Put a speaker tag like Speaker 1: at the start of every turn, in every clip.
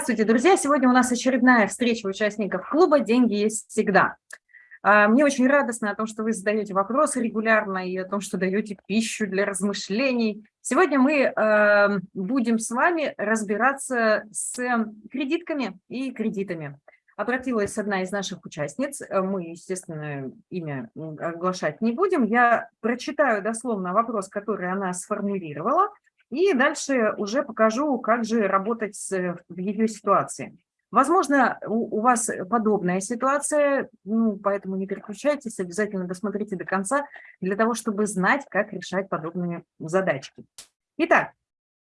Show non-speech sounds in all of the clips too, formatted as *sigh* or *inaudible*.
Speaker 1: Здравствуйте, друзья! Сегодня у нас очередная встреча участников клуба «Деньги есть всегда». А, мне очень радостно о том, что вы задаете вопросы регулярно и о том, что даете пищу для размышлений. Сегодня мы эм, будем с вами разбираться с кредитками и кредитами. Обратилась одна из наших участниц, мы, естественно, имя оглашать не будем. Я прочитаю дословно вопрос, который она сформулировала, и дальше уже покажу, как же работать с, в ее ситуации. Возможно, у, вас подобная ситуация, ну, поэтому не переключайтесь, обязательно досмотрите до конца, для того, чтобы знать, как решать подобные задачки. Итак,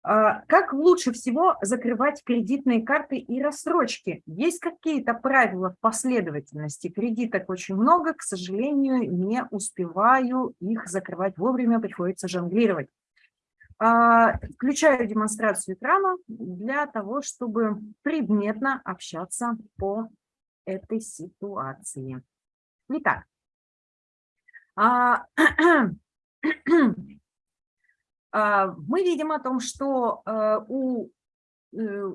Speaker 1: а, как лучше всего закрывать кредитные карты и рассрочки? Есть какие-то правила последовательности? Кредиток очень много, к сожалению, не успеваю их закрывать вовремя, приходится жонглировать. А, включаю демонстрацию экрана для того, чтобы предметно общаться по этой ситуации. Итак, а, *clears throat* а, мы видим о том, что э, у э,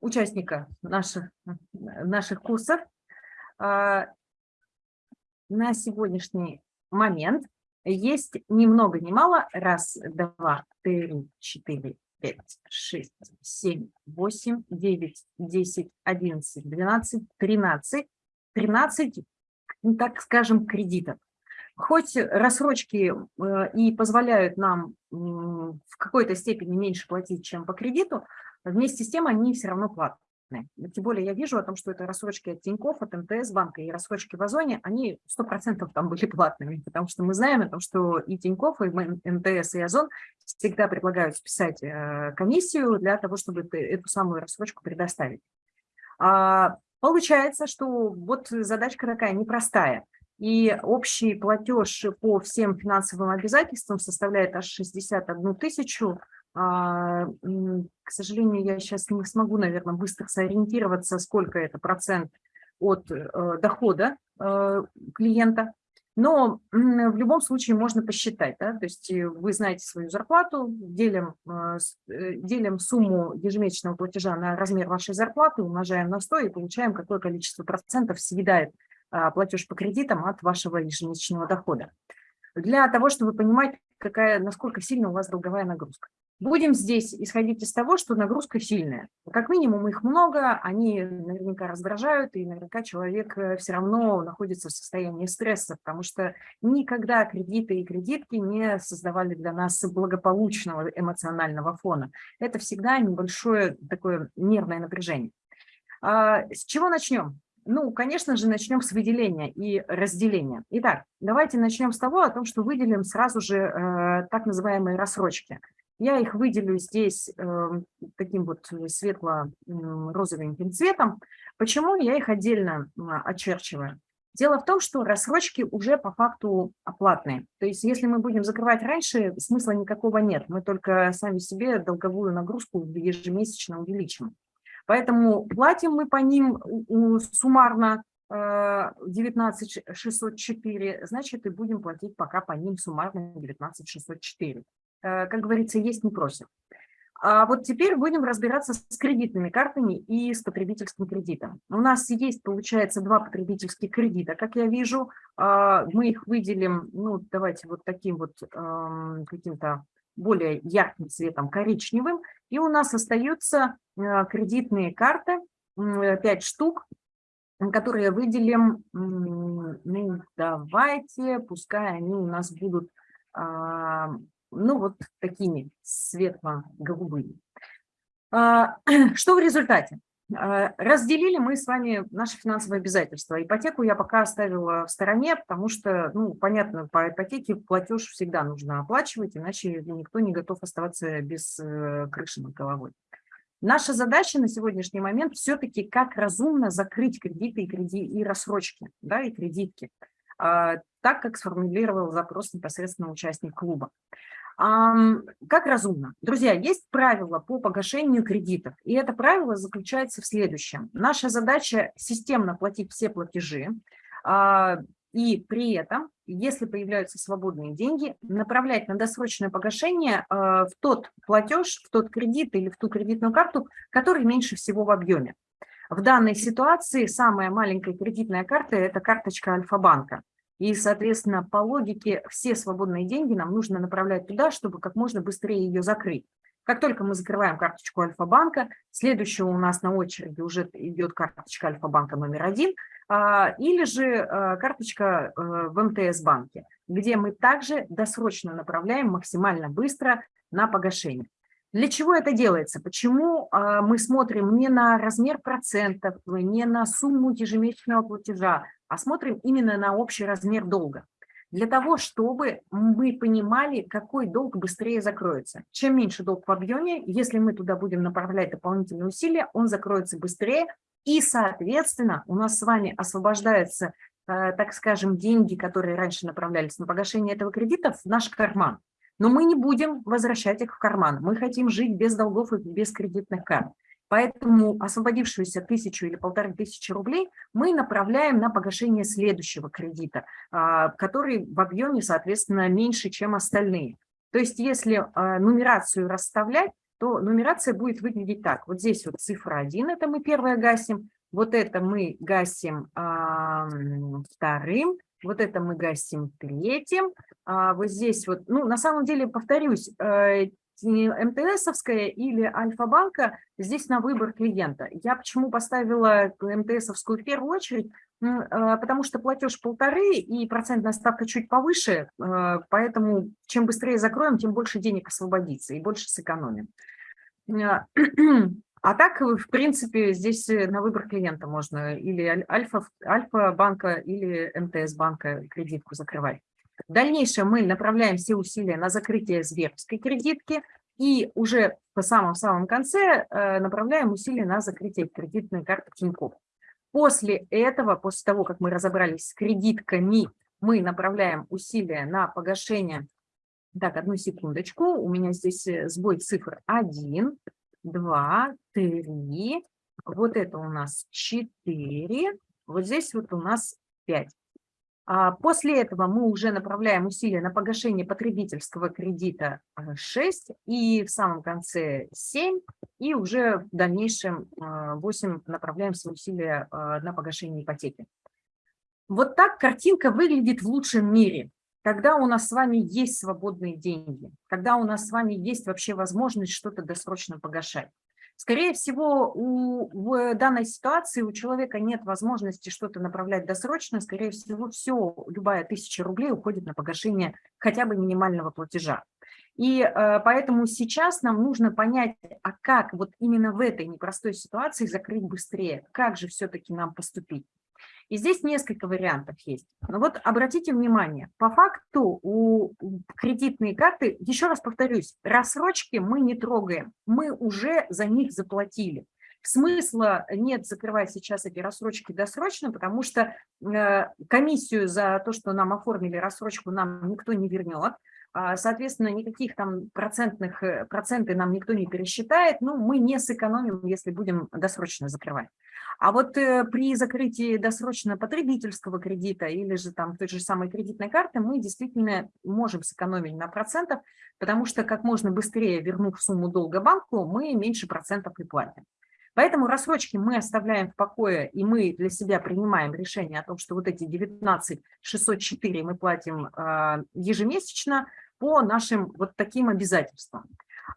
Speaker 1: участника наших, наших курсов на сегодняшний момент есть ни много ни мало. Раз, два, три, четыре, пять, шесть, семь, восемь, девять, десять, одиннадцать, двенадцать, тринадцать. Тринадцать, так скажем, кредитов. Хоть рассрочки э, и позволяют нам в какой-то степени меньше платить, чем по кредиту, вместе с тем они все равно платные. Тем более я вижу о том, что это рассрочки от Тинькофф, от МТС банка и рассрочки в Озоне, они 100% там были платными, потому что мы знаем о том, что и Тинькофф, и МТС, и Озон всегда предлагают списать э, комиссию для того, чтобы эту самую рассрочку предоставить. А, получается, что вот задачка такая непростая. И общий платеж по всем финансовым обязательствам составляет аж 61 тысячу к сожалению, я сейчас не смогу, наверное, быстро сориентироваться, сколько это процент от э, дохода э, клиента. Но в любом случае можно посчитать. Да? То есть э, вы знаете свою зарплату, делим, делим сумму ежемесячного платежа на размер вашей зарплаты, умножаем на 100 и получаем, какое количество процентов съедает а, платеж по кредитам от вашего ежемесячного дохода. Для того, чтобы понимать, какая, насколько сильно у вас долговая нагрузка. Будем здесь исходить из того, что нагрузка сильная. Как минимум их много, они наверняка раздражают, и наверняка человек э, все равно находится в состоянии стресса, потому что никогда кредиты и кредитки не создавали для нас благополучного эмоционального фона. Это всегда небольшое такое нервное напряжение. А, с чего начнем? Ну, конечно же, начнем с выделения и разделения. Итак, давайте начнем с того, о том, что выделим сразу же э, так называемые рассрочки – я их выделю здесь э, таким вот светло-розовеньким цветом. Почему я их отдельно очерчиваю? Дело в том, что рассрочки уже по факту оплатные. То есть если мы будем закрывать раньше, смысла никакого нет. Мы только сами себе долговую нагрузку ежемесячно увеличим. Поэтому платим мы по ним суммарно 19 э, 604, значит и будем платить пока по ним суммарно 19 604. Э, как говорится, есть не просим. А вот теперь будем разбираться с кредитными картами и с потребительским кредитом. У нас есть, получается, два потребительских кредита, как я вижу. А, мы их выделим, ну, давайте вот таким вот каким-то более ярким цветом, коричневым. И у нас остаются э, кредитные карты, 5 штук, которые выделим, ну, давайте, пускай они у нас будут ну, вот такими светло-голубыми. А, *clears throat* что в результате? А, разделили мы с вами наши финансовые обязательства. Ипотеку я пока оставила в стороне, потому что, ну, понятно, по ипотеке платеж всегда нужно оплачивать, иначе никто не готов оставаться без э, крыши над головой. Наша задача на сегодняшний момент все-таки как разумно закрыть кредиты и, креди... и рассрочки, да, и кредитки, а, так как сформулировал запрос непосредственно участник клуба. Как разумно? Друзья, есть правило по погашению кредитов, и это правило заключается в следующем. Наша задача системно платить все платежи, а, и при этом, если появляются свободные деньги, направлять на досрочное погашение э, в тот платеж, в тот кредит или в ту кредитную карту, который меньше всего в объеме. В данной ситуации самая маленькая кредитная карта – это карточка Альфа-банка. И, соответственно, по логике все свободные деньги нам нужно направлять туда, чтобы как можно быстрее ее закрыть. Как только мы закрываем карточку Альфа-банка, следующая у нас на очереди уже идет карточка Альфа-банка номер один, а, или же а, карточка э, в МТС-банке, где мы также досрочно направляем максимально быстро на погашение. Для чего это делается? Почему а, мы смотрим не на размер процентов, не на сумму ежемесячного платежа, а смотрим именно на общий размер долга? для того, чтобы мы понимали, какой долг быстрее закроется. Чем меньше долг в объеме, если мы туда будем направлять дополнительные усилия, он закроется быстрее, и, соответственно, у нас с вами освобождаются, э, так скажем, деньги, которые раньше направлялись на погашение этого кредита, в наш карман. Но мы не будем возвращать их в карман. Мы хотим жить без долгов и без кредитных карт. Поэтому освободившуюся тысячу или полторы тысячи рублей мы направляем на погашение следующего кредита, а, который в объеме, соответственно, меньше, чем остальные. То есть если а, нумерацию расставлять, то нумерация будет выглядеть так. Вот здесь вот цифра 1, это мы первое гасим, вот это мы гасим а, вторым, вот это мы гасим третьим, вот здесь вот, ну, на самом деле, повторюсь, э, МТСовская или Альфа-банка, здесь на выбор клиента. Я почему поставила МТСовскую в первую очередь? А, потому что платеж полторы и процентная ставка чуть повыше, а, поэтому чем быстрее закроем, тем больше денег освободится и больше сэкономим. А, *clears throat* а так, в принципе, здесь на выбор клиента можно или Альфа-банка, или МТС-банка кредитку закрывать. В дальнейшем мы направляем все усилия на закрытие Сберовской кредитки и уже по самом-самом конце э, направляем усилия на закрытие кредитной карты Тинькофф. После этого, после того, как мы разобрались с кредитками, мы направляем усилия на погашение. Так, одну секундочку, у меня здесь э, сбой цифр 1, 2, 3, вот это у нас 4, вот здесь вот у нас 5. А после этого мы уже направляем усилия на погашение потребительского кредита 6 э, и в самом конце 7, и уже в дальнейшем 8 э, направляем свои усилия э, на погашение ипотеки. Вот так картинка выглядит в лучшем мире, когда у нас с вами есть свободные деньги, когда у нас с вами есть вообще возможность что-то досрочно погашать. Скорее всего, у, в данной ситуации у человека нет возможности что-то направлять досрочно, скорее всего, все, любая тысяча рублей уходит на погашение хотя бы минимального платежа. И э, поэтому сейчас нам нужно понять, а как вот именно в этой непростой ситуации закрыть быстрее, как же все-таки нам поступить. И здесь несколько вариантов есть. Но вот обратите внимание, по факту у кредитные карты, еще раз повторюсь, рассрочки мы не трогаем, мы уже за них заплатили. Смысла нет закрывать сейчас эти рассрочки досрочно, потому что э, комиссию за то, что нам оформили рассрочку, нам никто не вернет. А, соответственно, никаких там процентных, э, проценты нам никто не пересчитает, ну, мы не сэкономим, если будем досрочно закрывать. А вот э, при закрытии досрочно потребительского кредита или же там той же самой кредитной карты мы действительно можем сэкономить на процентах, потому что как можно быстрее вернув сумму долга банку, мы меньше процентов и платим. Поэтому рассрочки мы оставляем в покое, и мы для себя принимаем решение о том, что вот эти 19 604 мы платим э, ежемесячно по нашим вот таким обязательствам.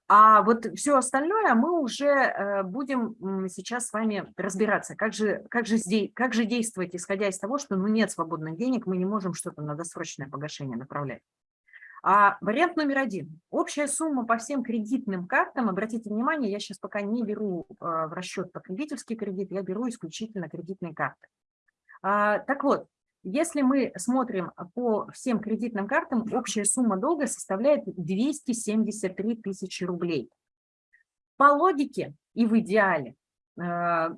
Speaker 1: А вот все остальное мы уже э, будем сейчас с вами разбираться, как же, как, же здесь, как же действовать, исходя из того, что ну, нет свободных денег, мы не можем что-то на досрочное погашение направлять. А вариант номер один. Общая сумма по всем кредитным картам, обратите внимание, я сейчас пока не беру э, в расчет потребительский кредит, я беру исключительно кредитные карты. А, так вот, если мы смотрим по всем кредитным картам, общая сумма долга составляет 273 тысячи рублей. По логике и в идеале э,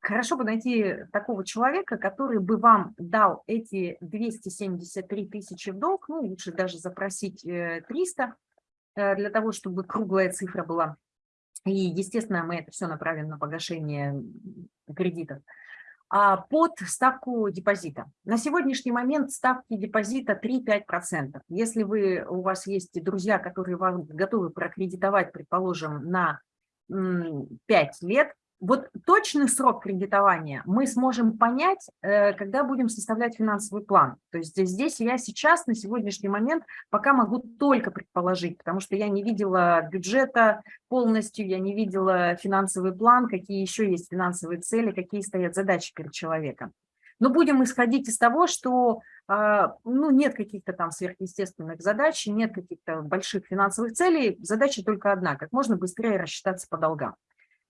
Speaker 1: хорошо бы найти такого человека, который бы вам дал эти 273 тысячи в долг, ну, лучше даже запросить 300, э, э, для того, чтобы круглая цифра была. И, естественно, мы это все направим на погашение кредитов. А, под ставку депозита. На сегодняшний момент ставки депозита 3-5%. Если вы, у вас есть друзья, которые вам готовы прокредитовать, предположим, на 5 лет, вот точный срок кредитования мы сможем понять, э, когда будем составлять финансовый план. То есть здесь я сейчас на сегодняшний момент пока могу только предположить, потому что я не видела бюджета полностью, я не видела финансовый план, какие еще есть финансовые цели, какие стоят задачи перед человеком. Но будем исходить из того, что а, ну, нет каких-то там сверхъестественных задач, нет каких-то больших финансовых целей, задача только одна – как можно быстрее рассчитаться по долгам.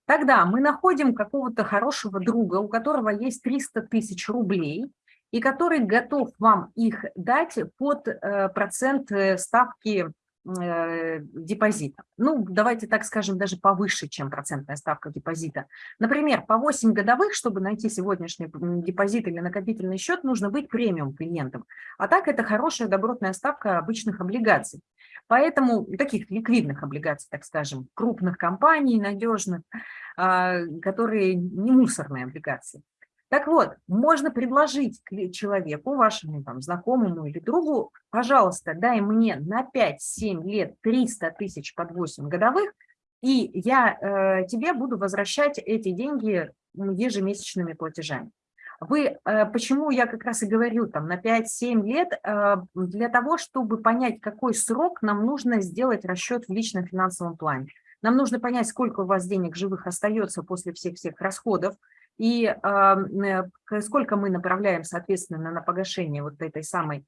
Speaker 1: Тогда мы находим какого-то хорошего друга, у которого есть 300 тысяч рублей, и который готов вам их дать под э, процент э, ставки э, депозита. Ну, давайте так скажем, даже повыше, чем процентная ставка депозита. Например, по 8 годовых, чтобы найти сегодняшний депозит или накопительный счет, нужно быть премиум клиентом. А так это хорошая добротная ставка обычных облигаций. Поэтому таких ликвидных облигаций, так скажем, крупных компаний, надежных, а, которые не мусорные облигации. Так вот, можно предложить человеку, вашему там, знакомому или другу, пожалуйста, дай мне на 5-7 лет 300 тысяч под 8 годовых, и я э, тебе буду возвращать эти деньги ежемесячными платежами. Вы, э, почему я как раз и говорю, там, на 5-7 лет, э, для того, чтобы понять, какой срок нам нужно сделать расчет в личном финансовом плане. Нам нужно понять, сколько у вас денег живых остается после всех-всех расходов, и э, сколько мы направляем, соответственно, на погашение вот этой самой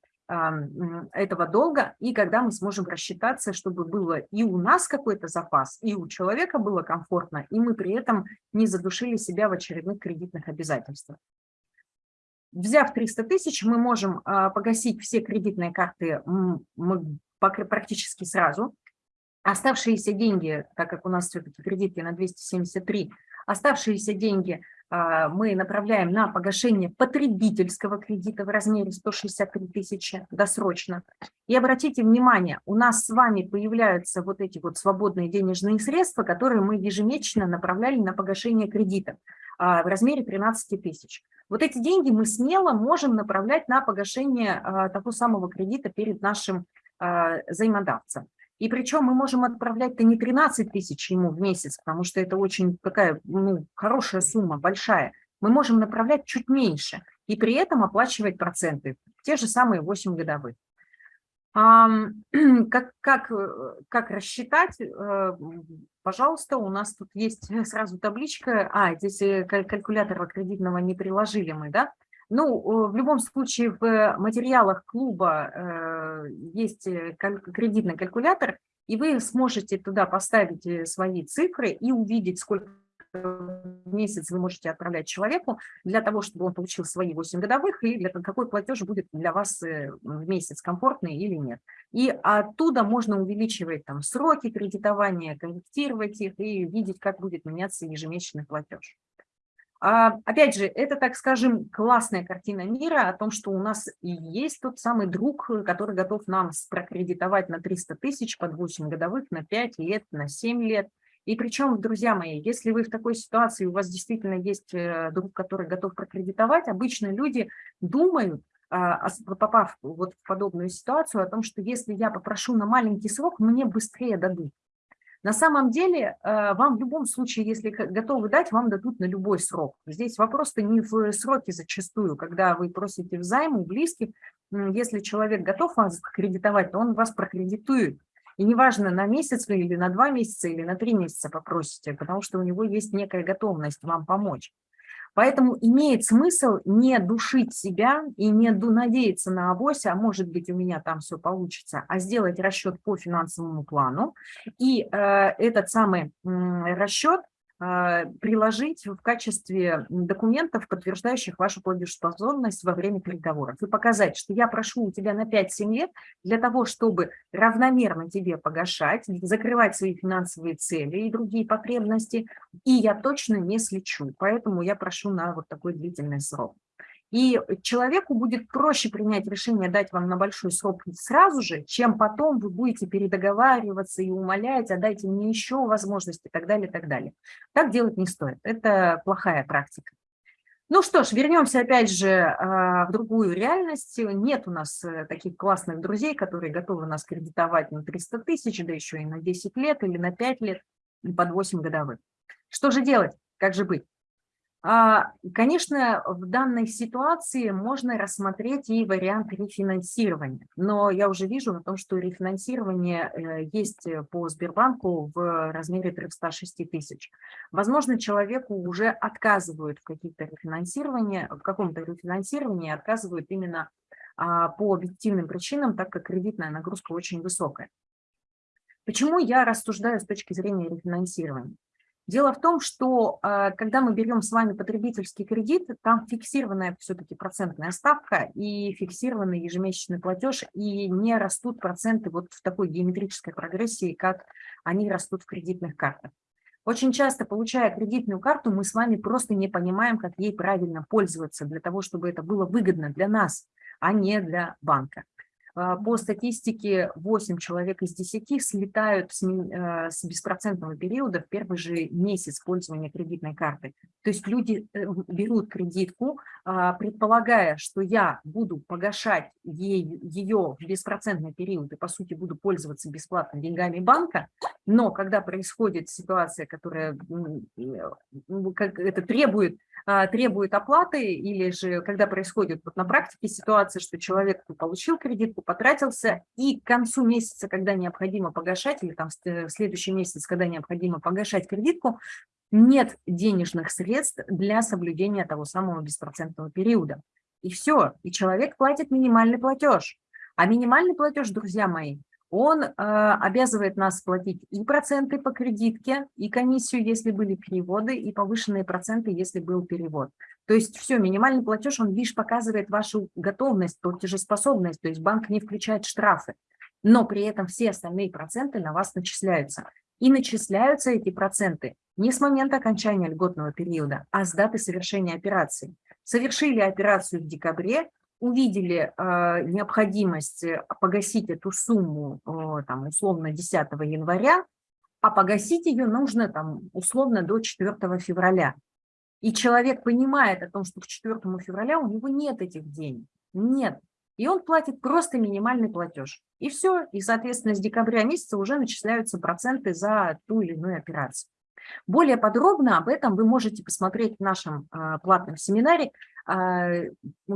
Speaker 1: этого долга, и когда мы сможем рассчитаться, чтобы было и у нас какой-то запас, и у человека было комфортно, и мы при этом не задушили себя в очередных кредитных обязательствах. Взяв 300 тысяч, мы можем а, погасить все кредитные карты практически сразу. Оставшиеся деньги, так как у нас все-таки кредитки на 273, оставшиеся деньги а, мы направляем на погашение потребительского кредита в размере 163 тысячи досрочно. И обратите внимание, у нас с вами появляются вот эти вот свободные денежные средства, которые мы ежемесячно направляли на погашение кредита в размере 13 тысяч. Вот эти деньги мы смело можем направлять на погашение а, того самого кредита перед нашим а, взаимодавцем. И причем мы можем отправлять-то не 13 тысяч ему в месяц, потому что это очень такая ну, хорошая сумма, большая. Мы можем направлять чуть меньше и при этом оплачивать проценты, те же самые 8 годовых. *clears throat* Как, как, э, как рассчитать? Э, пожалуйста, у нас тут есть *laughs* сразу табличка. А, здесь э, калькулятора кредитного не приложили мы, да? Ну, в любом случае в материалах клуба есть кредитный калькулятор, и вы сможете туда поставить свои цифры и увидеть, сколько в месяц вы можете отправлять человеку для того, чтобы он получил свои 8 годовых, и для, какой платеж будет для вас э, в месяц, комфортный или нет. И оттуда можно увеличивать там сроки кредитования, корректировать их и видеть, как будет меняться ежемесячный платеж. А, опять же, это, так скажем, классная картина мира о том, что у нас есть тот самый друг, который готов нам прокредитовать на 300 тысяч под 8 годовых, на 5 лет, на 7 лет – и причем, друзья мои, если вы в такой ситуации, у вас действительно есть э, друг, который готов прокредитовать, обычно люди думают, а, попав вот в подобную ситуацию, о том, что если я попрошу на маленький срок, мне быстрее дадут. На самом деле, э, вам в любом случае, если готовы дать, вам дадут на любой срок. Здесь вопрос-то не в сроке зачастую, когда вы просите взайму у близких, если человек готов вас кредитовать, то он вас прокредитует. И неважно, на месяц вы или на два месяца, или на три месяца попросите, потому что у него есть некая готовность вам помочь. Поэтому имеет смысл не душить себя и не надеяться на авось, а может быть у меня там все получится, а сделать расчет по финансовому плану. И э, этот самый э, расчет приложить в качестве документов, подтверждающих вашу платежеспособность во время переговоров. И показать, что я прошу у тебя на 5-7 лет для того, чтобы равномерно тебе погашать, закрывать свои финансовые цели и другие потребности, и я точно не слечу. Поэтому я прошу на вот такой длительный срок. И человеку будет проще принять решение дать вам на большой срок сразу же, чем потом вы будете передоговариваться и умолять, а дайте мне еще возможности и так далее, и так далее. Так делать не стоит. Это плохая практика. Ну что ж, вернемся опять же а, в другую реальность. Нет у нас э, таких классных друзей, которые готовы нас кредитовать на 300 тысяч, да еще и на 10 лет или на 5 лет, под 8 годовых. Что же делать? Как же быть? А, конечно, в данной ситуации можно рассмотреть и вариант рефинансирования, но я уже вижу о том, что рефинансирование э, есть по Сбербанку в размере 306 тысяч. Возможно, человеку уже отказывают в каких-то рефинансировании, в каком-то рефинансировании отказывают именно а, по объективным причинам, так как кредитная нагрузка очень высокая. Почему я рассуждаю с точки зрения рефинансирования? Дело в том, что э, когда мы берем с вами потребительский кредит, там фиксированная все-таки процентная ставка и фиксированный ежемесячный платеж, и не растут проценты вот в такой геометрической прогрессии, как они растут в кредитных картах. Очень часто, получая кредитную карту, мы с вами просто не понимаем, как ей правильно пользоваться для того, чтобы это было выгодно для нас, а не для банка. А, по статистике 8 человек из 10 слетают с, э, с беспроцентного периода в первый же месяц пользования кредитной картой. То есть люди э, берут кредитку, а, предполагая, что я буду погашать ей, ее в беспроцентный период и, по сути, буду пользоваться бесплатно деньгами банка, но когда происходит ситуация, которая э, как это требует а, требует оплаты, или же когда происходит вот на практике ситуация, что человек получил кредитку, потратился, и к концу месяца, когда необходимо погашать, или там в следующий месяц, когда необходимо погашать кредитку, нет денежных средств для соблюдения того самого беспроцентного периода. И все, и человек платит минимальный платеж. А минимальный платеж, друзья мои, он э, обязывает нас платить и проценты по кредитке, и комиссию, если были переводы, и повышенные проценты, если был перевод. То есть все, минимальный платеж, он лишь показывает вашу готовность, платежеспособность, то есть банк не включает штрафы, но при этом все остальные проценты на вас начисляются. И начисляются эти проценты не с момента окончания льготного периода, а с даты совершения операции. Совершили операцию в декабре, увидели э, необходимость погасить эту сумму э, там, условно 10 января, а погасить ее нужно там, условно до 4 февраля. И человек понимает о том, что к 4 февраля у него нет этих денег. Нет. И он платит просто минимальный платеж. И все. И, соответственно, с декабря месяца уже начисляются проценты за ту или иную операцию. Более подробно об этом вы можете посмотреть в нашем э, платном семинаре а,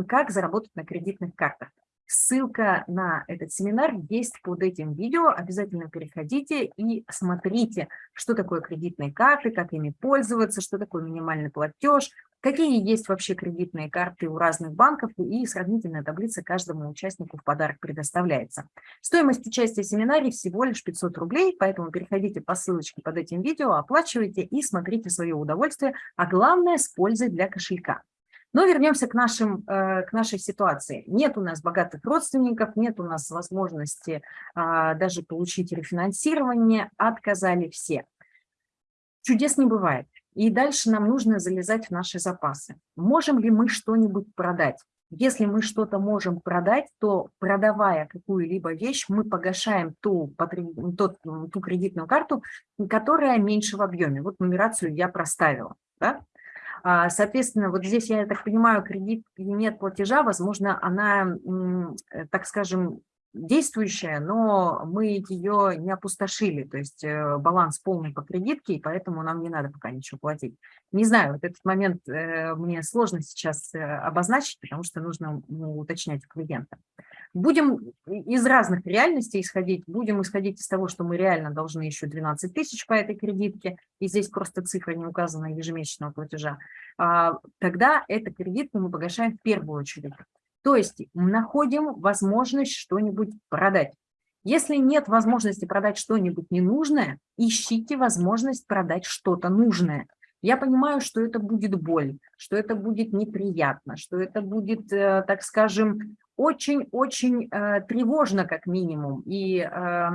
Speaker 1: как заработать на кредитных картах. Ссылка на этот семинар есть под этим видео. Обязательно переходите и смотрите, что такое кредитные карты, как ими пользоваться, что такое минимальный платеж, какие есть вообще кредитные карты у разных банков и сравнительная таблица каждому участнику в подарок предоставляется. Стоимость участия в семинаре всего лишь 500 рублей, поэтому переходите по ссылочке под этим видео, оплачивайте и смотрите свое удовольствие, а главное с пользой для кошелька. Но вернемся к, нашим, э, к нашей ситуации. Нет у нас богатых родственников, нет у нас возможности а, даже получить рефинансирование, отказали все. Чудес не бывает. И дальше нам нужно залезать в наши запасы. Можем ли мы что-нибудь продать? Если мы что-то можем продать, то продавая какую-либо вещь, мы погашаем ту, ту, ту кредитную карту, которая меньше в объеме. Вот нумерацию я проставила. Да? А, соответственно, вот здесь, я так понимаю, кредит нет платежа, возможно, она, э, так скажем, действующая, но мы ее не опустошили, то есть э, баланс полный по кредитке, и поэтому нам не надо пока ничего платить. Не знаю, вот этот момент э, мне сложно сейчас обозначить, потому что нужно ну, уточнять у клиента. Будем из разных реальностей исходить. Будем исходить из того, что мы реально должны еще 12 тысяч по этой кредитке, и здесь просто цифра не указана ежемесячного платежа. А, тогда это кредитку мы погашаем в первую очередь. То есть находим возможность что-нибудь продать. Если нет возможности продать что-нибудь ненужное, ищите возможность продать что-то нужное. Я понимаю, что это будет боль, что это будет неприятно, что это будет, э, так скажем, очень-очень э, тревожно, как минимум, и э,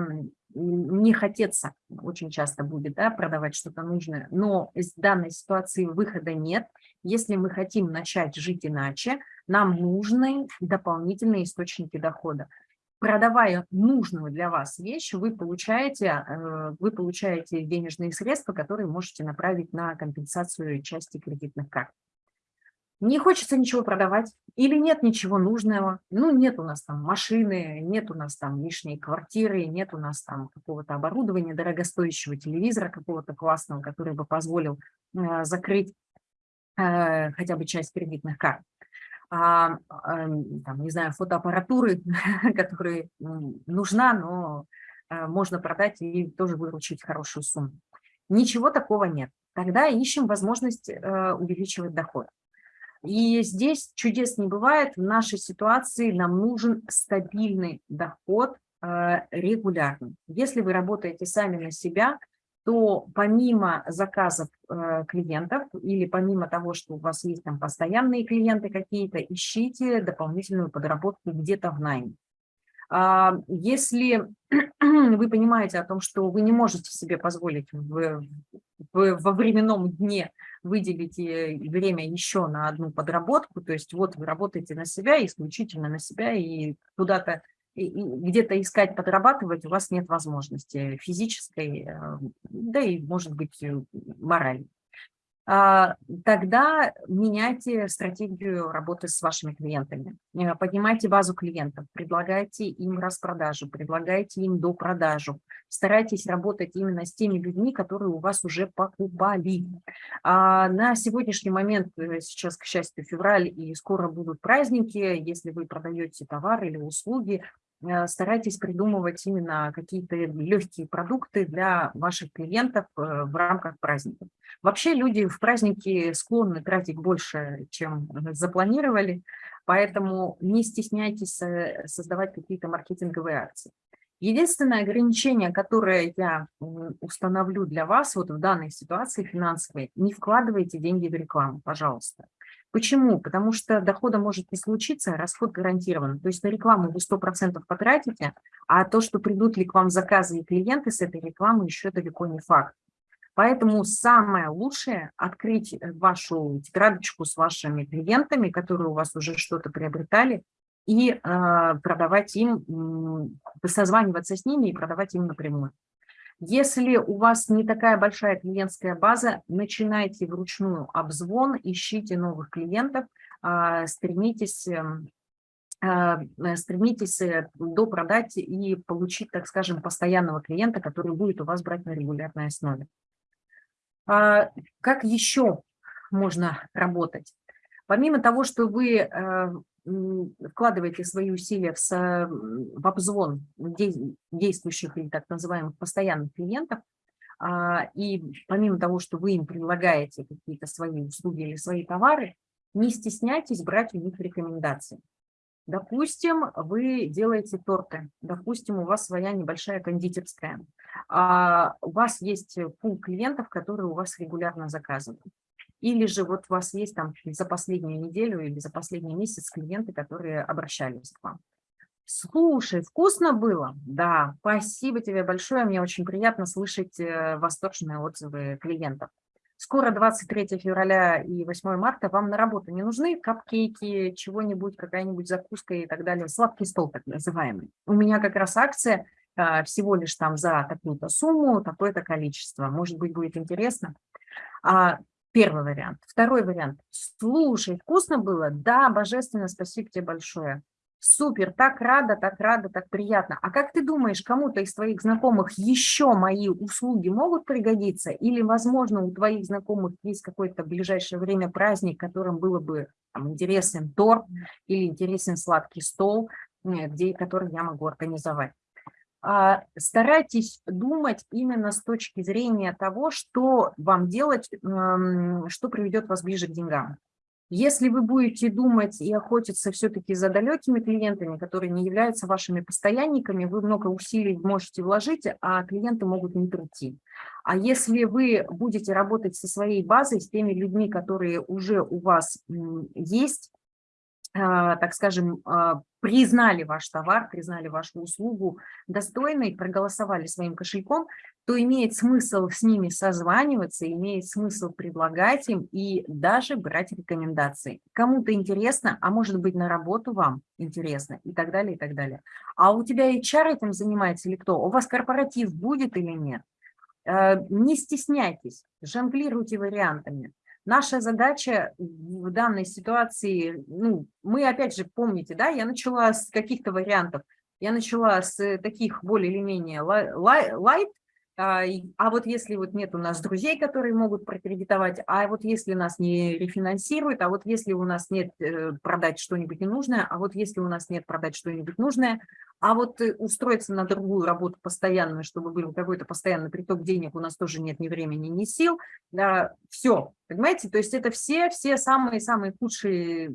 Speaker 1: не хотеться очень часто будет да, продавать что-то нужное, но из данной ситуации выхода нет. Если мы хотим начать жить иначе, нам нужны дополнительные источники дохода. Продавая нужную для вас вещь, вы получаете, э, вы получаете денежные средства, которые можете направить на компенсацию части кредитных карт. не хочется ничего продавать, или нет ничего нужного, ну, нет у нас там машины, нет у нас там лишней квартиры, нет у нас там какого-то оборудования, дорогостоящего телевизора какого-то классного, который бы позволил э, закрыть э, хотя бы часть кредитных карт. А, э, там, не знаю, фотоаппаратуры, *laughs* которая нужна, но э, можно продать и тоже выручить хорошую сумму. Ничего такого нет. Тогда ищем возможность э, увеличивать доход. И здесь чудес не бывает. В нашей ситуации нам нужен стабильный доход э, регулярный. Если вы работаете сами на себя, то помимо заказов э, клиентов или помимо того, что у вас есть там постоянные клиенты какие-то, ищите дополнительную подработку где-то в найме. А, если *clears throat* вы понимаете о том, что вы не можете себе позволить в, в, во временном дне выделить э, время еще на одну подработку, то есть вот вы работаете на себя, исключительно на себя, и куда-то где-то искать, подрабатывать у вас нет возможности физической, э, да и, может быть, э, моральной. А, тогда меняйте стратегию работы с вашими клиентами. Э, поднимайте базу клиентов, предлагайте им распродажу, предлагайте им допродажу. Старайтесь работать именно с теми людьми, которые у вас уже покупали. А на сегодняшний момент, э, сейчас, к счастью, февраль, и скоро будут праздники, если вы продаете товар или услуги, старайтесь придумывать именно какие-то легкие продукты для ваших клиентов э, в рамках праздника. Вообще люди в праздники склонны тратить больше, чем запланировали, поэтому не стесняйтесь э, создавать какие-то маркетинговые акции. Единственное ограничение, которое я установлю для вас вот в данной ситуации финансовой, не вкладывайте деньги в рекламу, пожалуйста. Почему? Потому что дохода может не случиться, а расход гарантирован. То есть на рекламу вы 100% потратите, а то, что придут ли к вам заказы и клиенты с этой рекламы, еще далеко не факт. Поэтому самое лучшее – открыть э, вашу тетрадочку с вашими клиентами, которые у вас уже что-то приобретали, и э, продавать им, созваниваться с ними и продавать им напрямую. Если у вас не такая большая клиентская база, начинайте вручную обзвон, ищите новых клиентов, а, стремитесь, эм, а, э, стремитесь э, допродать и получить, так скажем, постоянного клиента, который будет у вас брать на регулярной основе. А, как еще можно работать? Помимо того, что вы э, вкладываете свои усилия в, в обзвон действующих или так называемых постоянных клиентов, а, и помимо того, что вы им предлагаете какие-то свои услуги или свои товары, не стесняйтесь брать у них рекомендации. Допустим, вы делаете торты, допустим, у вас своя небольшая кондитерская, а у вас есть пул клиентов, которые у вас регулярно заказывают. Или же вот у вас есть там за последнюю неделю или за последний месяц клиенты, которые обращались к вам. Слушай, вкусно было? Да, спасибо тебе большое. Мне очень приятно слышать э, восторженные отзывы клиентов. Скоро 23 февраля и 8 марта. Вам на работу не нужны капкейки, чего-нибудь, какая-нибудь закуска и так далее. Сладкий стол так называемый. У меня как раз акция э, всего лишь там за такую-то сумму, такое-то количество. Может быть, будет интересно. А Первый вариант. Второй вариант. Слушай, вкусно было? Да, божественно, спасибо тебе большое. Супер, так рада, так рада, так приятно. А как ты думаешь, кому-то из твоих знакомых еще мои услуги могут пригодиться? Или, возможно, у твоих знакомых есть какое-то ближайшее время праздник, которым было бы там, интересен торт или интересен сладкий стол, э, где, который я могу организовать? А, старайтесь думать именно с точки зрения того, что вам делать, что приведет вас ближе к деньгам. Если вы будете думать и охотиться все-таки за далекими клиентами, которые не являются вашими постоянниками, вы много усилий можете вложить, а клиенты могут не прийти. А если вы будете работать со своей базой, с теми людьми, которые уже у вас есть, так скажем, а, признали ваш товар, признали вашу услугу достойной, проголосовали своим кошельком, то имеет смысл с ними созваниваться, имеет смысл предлагать им и даже брать рекомендации. Кому-то интересно, а может быть на работу вам интересно и так далее, и так далее. А у тебя HR этим занимается или кто? У вас корпоратив будет или нет? А, не стесняйтесь, жонглируйте вариантами. Наша задача в данной ситуации, ну, мы опять же, помните, да, я начала с каких-то вариантов, я начала с таких более или менее лайт, а, а вот если вот нет у нас друзей, которые могут прокредитовать, а вот если нас не рефинансируют, а вот если у нас нет э, продать что-нибудь ненужное, а вот если у нас нет продать что-нибудь нужное, а вот э, устроиться на другую работу постоянную, чтобы был какой-то постоянный приток денег, у нас тоже нет ни времени, ни сил, да, все, понимаете, то есть это все, все самые-самые худшие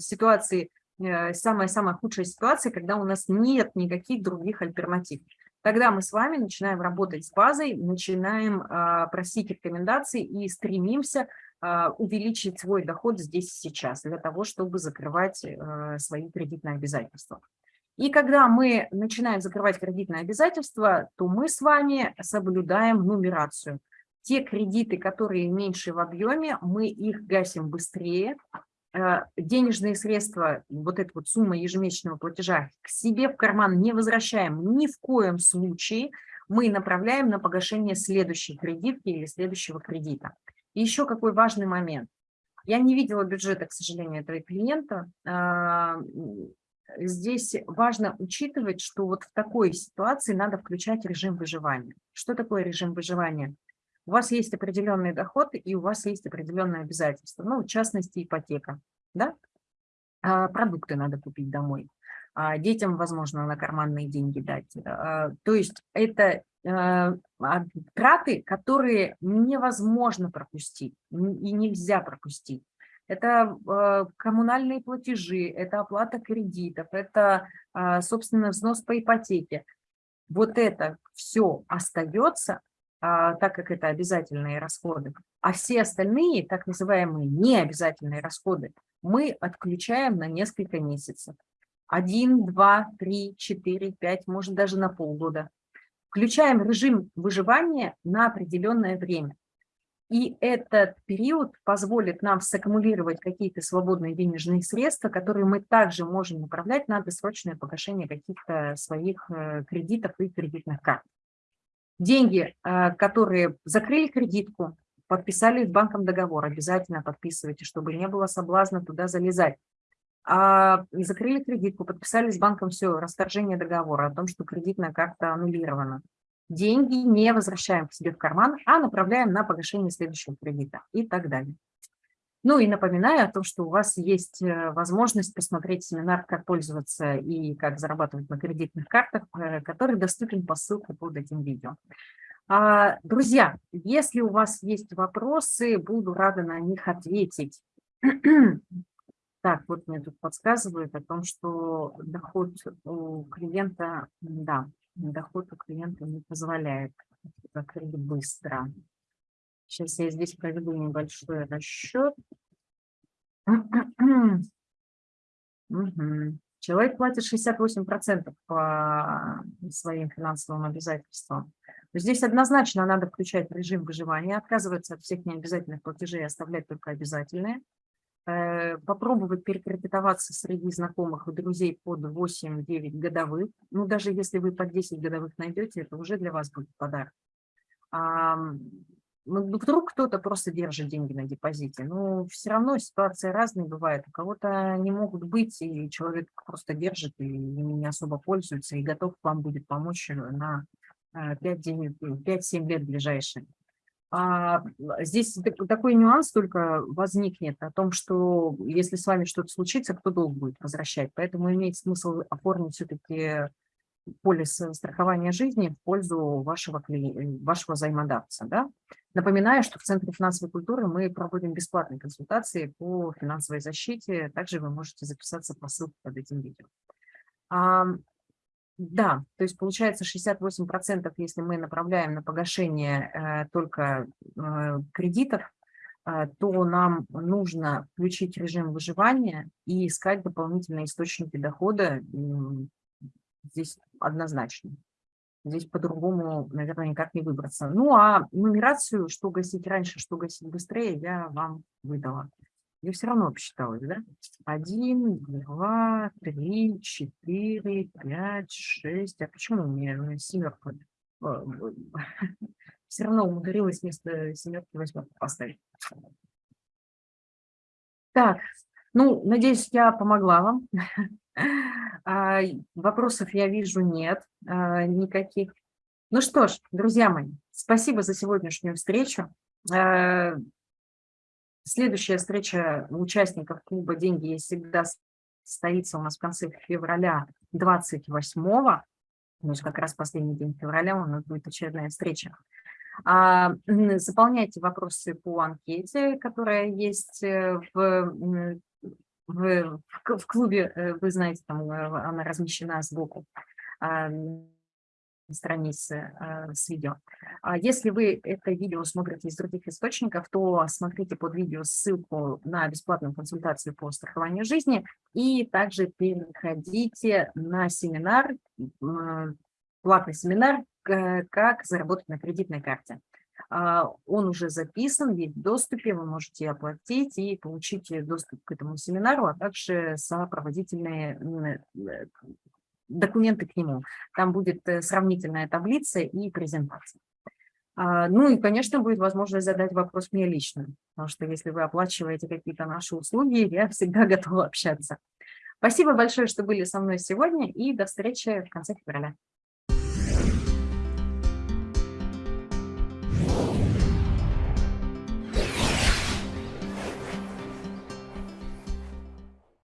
Speaker 1: ситуации, э, самая-самая худшая ситуация, когда у нас нет никаких других альтернатив. Тогда мы с вами начинаем работать с базой, начинаем а, просить рекомендаций и стремимся а, увеличить свой доход здесь и сейчас для того, чтобы закрывать а, свои кредитные обязательства. И когда мы начинаем закрывать кредитные обязательства, то мы с вами соблюдаем нумерацию. Те кредиты, которые меньше в объеме, мы их гасим быстрее, Э, денежные средства, вот эта вот сумма ежемесячного платежа к себе в карман не возвращаем ни в коем случае, мы направляем на погашение следующей кредитки или следующего кредита. И еще какой важный момент. Я не видела бюджета, к сожалению, этого клиента. А, здесь важно учитывать, что вот в такой ситуации надо включать режим выживания. Что такое режим выживания? У вас есть определенный доход и у вас есть определенные обязательства, ну, в частности, ипотека, да? А, продукты надо купить домой, а, детям, возможно, на карманные деньги дать. А, то есть это а, траты, которые невозможно пропустить и нельзя пропустить. Это э, коммунальные платежи, это оплата кредитов, это, э, собственно, взнос по ипотеке. Вот это все остается а, так как это обязательные расходы, а все остальные, так называемые необязательные расходы, мы отключаем на несколько месяцев. Один, два, три, четыре, пять, может даже на полгода. Включаем режим выживания на определенное время. И этот период позволит нам саккумулировать какие-то свободные денежные средства, которые мы также можем направлять на досрочное погашение каких-то своих э, кредитов и кредитных карт. Деньги, э, которые закрыли кредитку, подписали с банком договор, обязательно подписывайте, чтобы не было соблазна туда залезать. А закрыли кредитку, подписали с банком все, расторжение договора о том, что кредитная карта аннулирована. Деньги не возвращаем к себе в карман, а направляем на погашение следующего кредита и так далее. Ну и напоминаю о том, что у вас есть э, возможность посмотреть семинар «Как пользоваться и как зарабатывать на кредитных картах», э, который доступен по ссылке под этим видео. А, друзья, если у вас есть вопросы, буду рада на них ответить. *clears throat* Так, вот мне тут подсказывают о том, что доход у клиента, да, доход у клиента не позволяет закрыть быстро. Сейчас я здесь проведу небольшой расчет. *clears throat* Человек платит 68% по своим финансовым обязательствам. Здесь однозначно надо включать режим выживания, отказываться от всех необязательных платежей, оставлять только обязательные. Э, попробовать перекредитоваться среди знакомых и друзей под 8-9 годовых. Ну, даже если вы под 10 годовых найдете, это уже для вас будет подарок. Ну, вдруг кто-то просто держит деньги на депозите, но все равно ситуации разные бывают. У кого-то не могут быть, и человек просто держит и не особо пользуется, и готов вам будет помочь на 5-7 э, лет ближайшие. А здесь такой нюанс только возникнет о том, что если с вами что-то случится, кто долг будет возвращать. Поэтому имеет смысл оформить все-таки полис страхования жизни в пользу вашего, вашего взаимодавца. Да? Напоминаю, что в Центре финансовой культуры мы проводим бесплатные консультации по финансовой защите. Также вы можете записаться по ссылке под этим видео. А, да, то есть получается 68%, если мы направляем на погашение э, только э, кредитов, э, то нам нужно включить режим выживания и искать дополнительные источники дохода. Здесь однозначно. Здесь по-другому, наверное, никак не выбраться. Ну, а нумерацию, что гасить раньше, что гасить быстрее, я вам выдала. Я все равно посчиталась, да? Один, два, три, четыре, пять, шесть. А почему у меня семерка? *laughs* Все равно умудрилась вместо семерки восьмерку поставить. Так, ну, надеюсь, я помогла вам. *laughs* А, вопросов я вижу нет а, никаких. Ну что ж, друзья мои, спасибо за сегодняшнюю встречу. А, следующая встреча участников клуба «Деньги есть всегда» состоится у нас в конце февраля 28-го. То есть как раз последний день февраля у нас будет очередная встреча. Заполняйте вопросы по анкете, которая есть э, в в, в клубе, э, вы знаете, там э, она размещена сбоку а, страницы а, с видео. А если вы это видео смотрите из других источников, то смотрите под видео ссылку на бесплатную консультацию по страхованию жизни и также переходите на семинар, платный семинар, как заработать на кредитной карте. А, он уже записан, есть в доступе, вы можете оплатить и получить доступ к этому семинару, а также сопроводительные э, документы к нему. Там будет э, сравнительная таблица и презентация. А, ну и, конечно, будет возможность задать вопрос мне лично, потому что если вы оплачиваете какие-то наши услуги, я всегда *laughs* готова общаться. Спасибо большое, что были со мной сегодня, и до встречи в конце февраля.